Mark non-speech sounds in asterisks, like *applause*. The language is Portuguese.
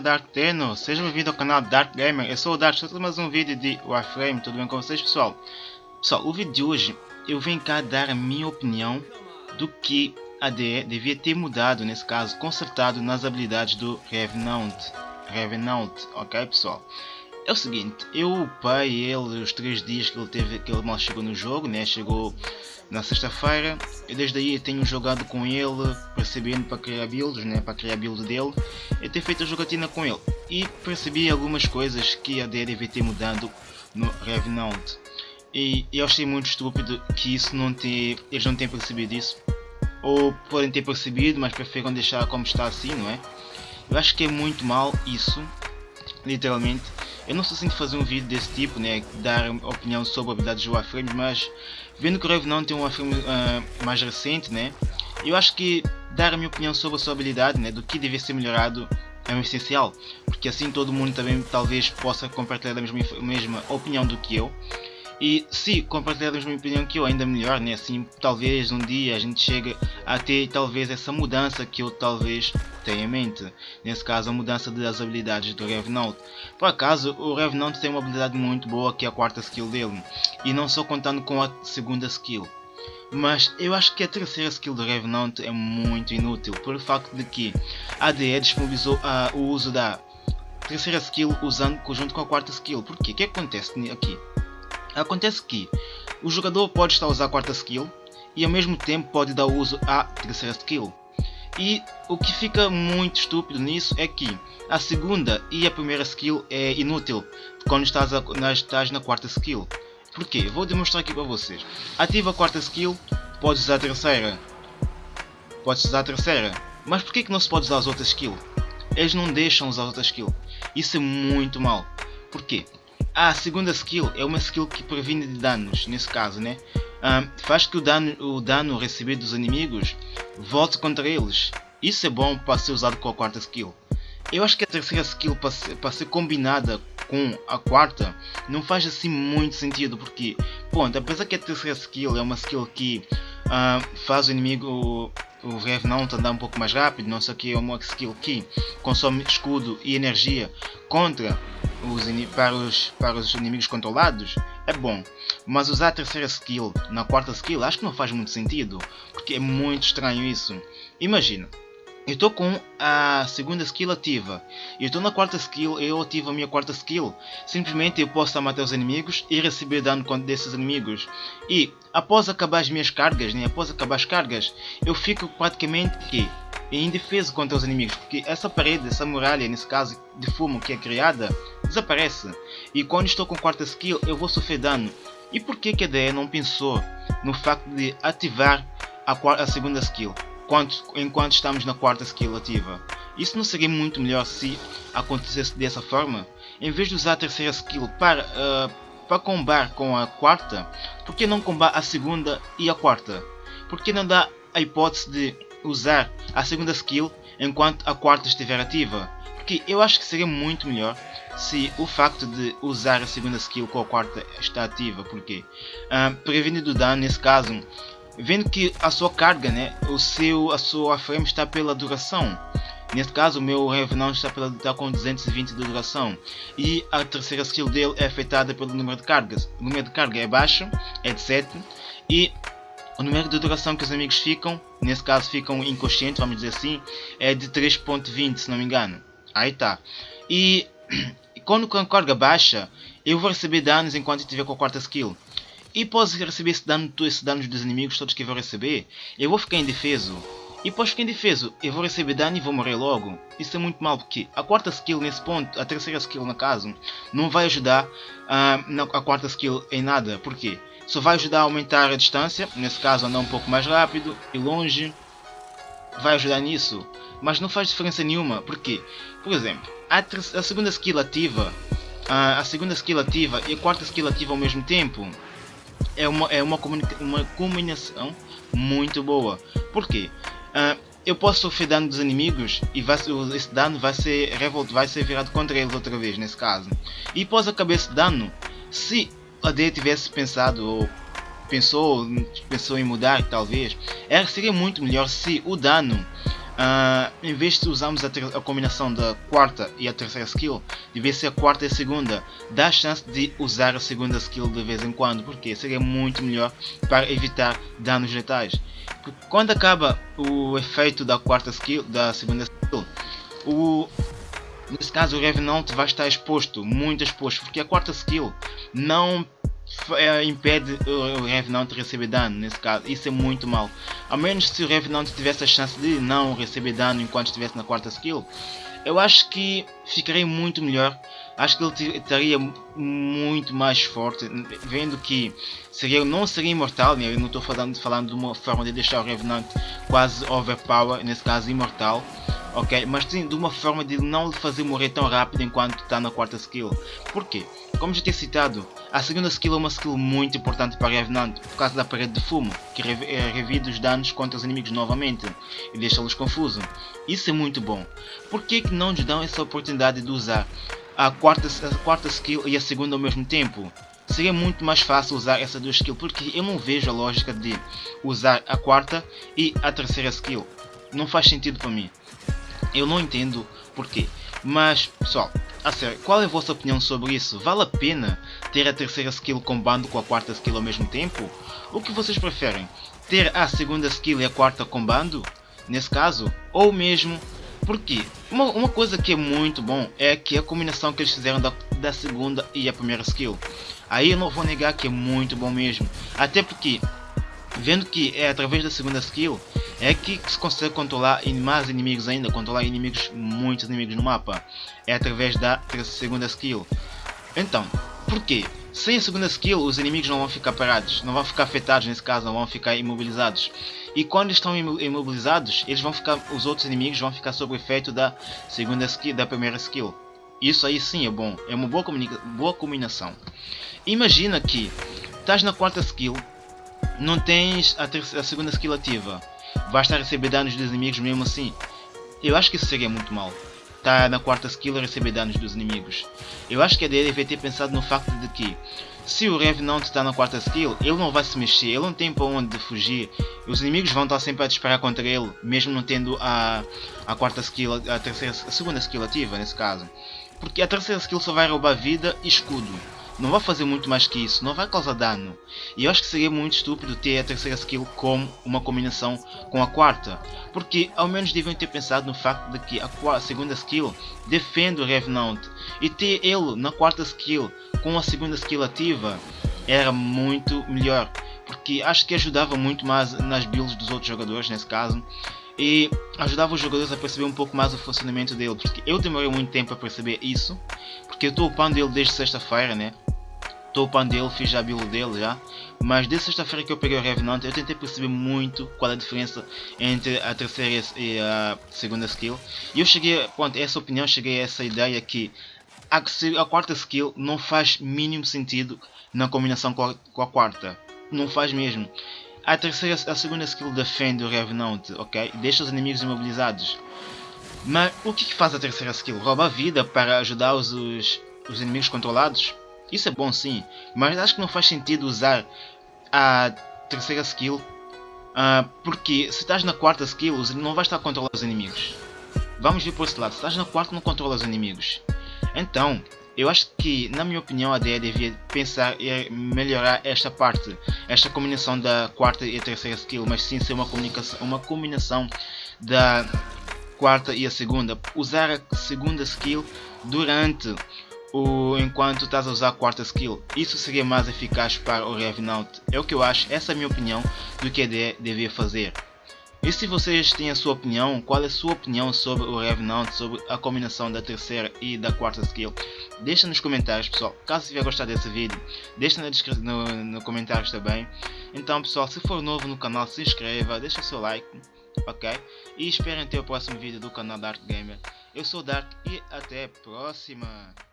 Dark Tenno, seja bem-vindo ao canal Dark Gamer, eu sou o Dark, estou mais um vídeo de Warframe, tudo bem com vocês pessoal? Pessoal, o vídeo de hoje eu venho cá dar a minha opinião do que a DE devia ter mudado, nesse caso, consertado nas habilidades do Revenant, Revenant, ok pessoal? É o seguinte, eu upei ele os 3 dias que ele teve, que ele mal chegou no jogo, né? chegou na sexta-feira e desde aí tenho jogado com ele percebendo para criar builds, né, para criar build dele e ter feito a jogatina com ele e percebi algumas coisas que a DE deve ter mudado no Revenant e eu achei muito estúpido que isso não ter, eles não tenham percebido isso ou podem ter percebido mas preferem deixar como está assim, não é? Eu acho que é muito mal isso, literalmente eu não estou assim de fazer um vídeo desse tipo, né, dar opinião sobre habilidades de Warframe, mas vendo que o Revenant tem um Warframe uh, mais recente, né, eu acho que dar a minha opinião sobre a sua habilidade, né, do que deve ser melhorado é um essencial, porque assim todo mundo também talvez possa compartilhar a mesma, mesma opinião do que eu. E se compartilhar a mesma opinião que eu, ainda melhor, né? Assim, talvez um dia a gente chegue a ter talvez essa mudança que eu talvez tenha em mente. Nesse caso, a mudança das habilidades do Revenant. Por acaso, o Revenant tem uma habilidade muito boa que é a quarta skill dele. E não só contando com a segunda skill. Mas eu acho que a terceira skill do Revenant é muito inútil, pelo facto de que a ADE disponibilizou uh, o uso da terceira skill usando junto com a quarta skill. Por quê? O que acontece aqui? Acontece que o jogador pode estar a usar a quarta skill e ao mesmo tempo pode dar uso à terceira skill. E o que fica muito estúpido nisso é que a segunda e a primeira skill é inútil quando estás, a, na, estás na quarta skill. Porquê? Vou demonstrar aqui para vocês. Ativa a quarta skill, podes usar a terceira. Podes usar a terceira. Mas porquê que não se pode usar as outras skills? Eles não deixam usar as outras skills. Isso é muito mal. Porquê? A segunda skill é uma skill que previne de danos, nesse caso, né? Um, faz que o dano, o dano recebido dos inimigos volte contra eles. Isso é bom para ser usado com a quarta skill. Eu acho que a terceira skill para ser, para ser combinada com a quarta não faz assim muito sentido porque, ponto, apesar que a terceira skill é uma skill que uh, faz o inimigo o Revenant andar um pouco mais rápido, não sei o que, é uma skill que consome escudo e energia contra os, para, os, para os inimigos controlados é bom, mas usar a terceira skill na quarta skill acho que não faz muito sentido, porque é muito estranho isso. Imagina, eu estou com a segunda skill ativa, e estou na quarta skill eu ativo a minha quarta skill. Simplesmente eu posso matar os inimigos e receber dano desses inimigos. E após acabar as minhas cargas, né, após acabar as cargas, eu fico praticamente que e indefeso contra os inimigos, porque essa parede, essa muralha, nesse caso de fumo que é criada, desaparece. E quando estou com quarta skill, eu vou sofrer dano. E por que, que a DE não pensou no facto de ativar a, a segunda skill, enquanto, enquanto estamos na quarta skill ativa? Isso não seria muito melhor se acontecesse dessa forma? Em vez de usar a terceira skill para, uh, para combar com a quarta, por que não combar a segunda e a quarta? Por que não dá a hipótese de usar a segunda skill enquanto a quarta estiver ativa. Porque eu acho que seria muito melhor se o facto de usar a segunda skill com a quarta está ativa. Porque uh, prevenindo dano nesse caso, vendo que a sua carga, né, o seu, a sua frame está pela duração. Neste caso, o meu Revenant está, pela, está com 220 de duração e a terceira skill dele é afetada pelo número de cargas. O número de carga é baixo, é de 7 e o número de duração que os amigos ficam, nesse caso ficam inconscientes, vamos dizer assim, é de 3.20 se não me engano. Aí tá. E *clears throat* quando a carga baixa, eu vou receber danos enquanto estiver com a quarta skill. E posso receber esse dano, esse danos dos inimigos todos que eu vou receber, eu vou ficar indefeso. E após ficar indefeso, eu vou receber dano e vou morrer logo. Isso é muito mal porque a quarta skill nesse ponto, a terceira skill no caso, não vai ajudar uh, a quarta skill em nada. Porquê? Só vai ajudar a aumentar a distância, nesse caso andar um pouco mais rápido e longe. Vai ajudar nisso, mas não faz diferença nenhuma. Porque, por exemplo, a, a segunda skill ativa, a, a segunda skill ativa e a quarta skill ativa ao mesmo tempo é uma, é uma, uma combinação muito boa. Porquê? Uh, eu posso sofrer dano dos inimigos e vai, esse dano vai ser, revolt, vai ser virado contra eles outra vez, nesse caso. E após acabar esse dano, se a D tivesse pensado ou pensou, pensou em mudar talvez, era, seria muito melhor se o dano Uh, em vez de usarmos a, a, combinação da quarta e a terceira skill, devia ser a quarta e a segunda. Dá a chance de usar a segunda skill de vez em quando, porque seria muito melhor para evitar danos letais. Quando acaba o efeito da quarta skill, da segunda skill, o, nesse caso o Revenant vai estar exposto, muito exposto, porque a quarta skill não é, impede o Revenant de receber dano nesse caso. Isso é muito mal. A menos se o Revenant tivesse a chance de não receber dano enquanto estivesse na quarta skill. Eu acho que ficaria muito melhor. Acho que ele estaria muito mais forte. Vendo que seria, não seria imortal. Né? Eu não estou falando, falando de uma forma de deixar o Revenant quase overpower. Nesse caso, imortal ok? Mas sim de uma forma de não lhe fazer morrer tão rápido enquanto está na quarta skill. Porquê? Como já tinha citado, a segunda skill é uma skill muito importante para Revenant por causa da parede de fumo, que eh, revide os danos contra os inimigos novamente e deixa-los confusos. Isso é muito bom. Por que, que não nos dão essa oportunidade de usar a quarta, a quarta skill e a segunda ao mesmo tempo? Seria muito mais fácil usar essas duas skills, porque eu não vejo a lógica de usar a quarta e a terceira skill. Não faz sentido para mim. Eu não entendo porquê. Mas, pessoal, a sério, qual é a vossa opinião sobre isso? Vale a pena ter a terceira skill combando com a quarta skill ao mesmo tempo? O que vocês preferem? Ter a segunda skill e a quarta combando? Nesse caso? Ou mesmo... Porque uma, uma coisa que é muito bom é que a combinação que eles fizeram da, da segunda e a primeira skill. Aí eu não vou negar que é muito bom mesmo. Até porque, vendo que é através da segunda skill, é que se consegue controlar mais inimigos ainda, controlar inimigos, muitos inimigos no mapa, é através da segunda skill. Então, porquê? Sem a segunda skill, os inimigos não vão ficar parados, não vão ficar afetados nesse caso, não vão ficar imobilizados. E quando estão imobilizados, eles vão ficar, os outros inimigos vão ficar sob o efeito da segunda skill, da primeira skill. Isso aí sim é bom, é uma boa, boa combinação. Imagina que estás na quarta skill, não tens a, a segunda skill ativa vai estar a receber danos dos inimigos mesmo assim. Eu acho que isso seria muito mal. Tá na quarta skill a receber danos dos inimigos. Eu acho que a dele deve ter pensado no facto de que se o Revenant está na quarta skill, ele não vai se mexer, ele não tem para onde fugir. Os inimigos vão estar sempre a disparar contra ele, mesmo não tendo a, a quarta skill, a, terceira, a segunda skill ativa nesse caso. Porque a terceira skill só vai roubar vida e escudo não vai fazer muito mais que isso, não vai causar dano. E eu acho que seria muito estúpido ter a terceira skill como uma combinação com a quarta, porque ao menos deviam ter pensado no facto de que a segunda skill defende o Revenant. E ter ele na quarta skill com a segunda skill ativa era muito melhor, porque acho que ajudava muito mais nas builds dos outros jogadores nesse caso. E ajudava os jogadores a perceber um pouco mais o funcionamento dele, porque eu demorei muito tempo a perceber isso, porque eu estou upando ele desde sexta-feira, né? Estou upando ele, fiz a build dele já, mas desde sexta-feira que eu peguei o Revenant, eu tentei perceber muito qual é a diferença entre a terceira e a segunda skill, e eu cheguei, pronto, essa opinião, cheguei a essa ideia que a, a quarta skill não faz mínimo sentido na combinação com a, com a quarta, não faz mesmo. A terceira, a segunda skill defende o Revenant, ok? Deixa os inimigos imobilizados. Mas o que, que faz a terceira skill? Rouba a vida para ajudar os, os, os inimigos controlados? Isso é bom sim, mas acho que não faz sentido usar a terceira skill uh, porque se estás na quarta skill não vais estar a controlar os inimigos. Vamos ver por esse lado, se estás na quarta não controla os inimigos. Então, eu acho que, na minha opinião, a DE devia pensar em melhorar esta parte, esta combinação da quarta e terceira skill, mas sim ser uma, uma combinação da quarta e a segunda. Usar a segunda skill durante o enquanto estás a usar a quarta skill. Isso seria mais eficaz para o Revenant. É o que eu acho, essa é a minha opinião do que a DE devia fazer. E se vocês têm a sua opinião, qual é a sua opinião sobre o Revenant, sobre a combinação da terceira e da quarta skill? Deixa nos comentários pessoal, caso tiver gostado desse vídeo, deixa na no, no comentários também. Então pessoal, se for novo no canal, se inscreva, deixa o seu like, ok? E esperem ter o próximo vídeo do canal Dark Gamer. Eu sou Dark e até a próxima!